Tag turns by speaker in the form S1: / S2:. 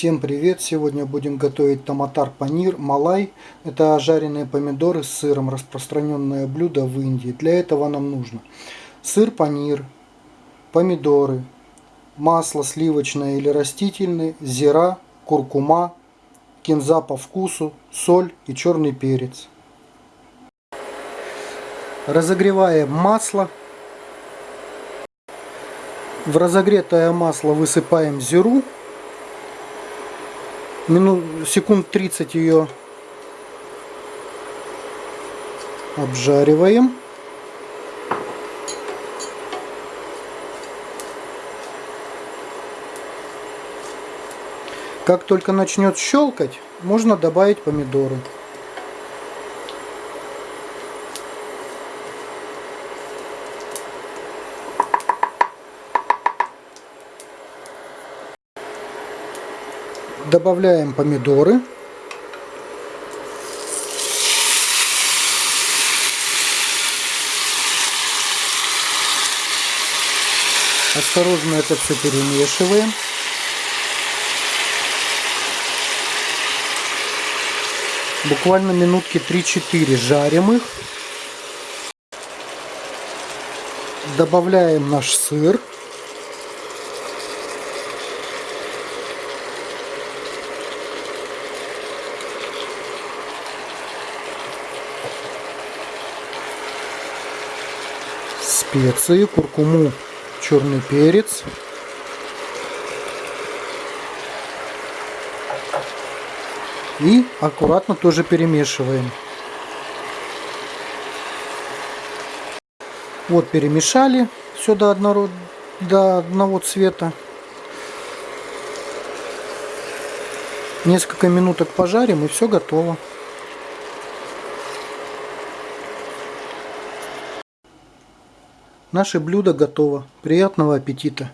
S1: Всем привет! Сегодня будем готовить томатар панир малай. Это жареные помидоры с сыром, распространенное блюдо в Индии. Для этого нам нужно сыр панир, помидоры, масло сливочное или растительное, зира, куркума, кинза по вкусу, соль и черный перец. Разогреваем масло. В разогретое масло высыпаем зиру минут, секунд 30 ее обжариваем. Как только начнет щелкать, можно добавить помидоры. Добавляем помидоры. Осторожно это все перемешиваем. Буквально минутки 3-4 жарим их. Добавляем наш сыр. Специи, куркуму, черный перец. И аккуратно тоже перемешиваем. Вот перемешали все до одного, до одного цвета. Несколько минуток пожарим и все готово. Наше блюдо готово. Приятного аппетита!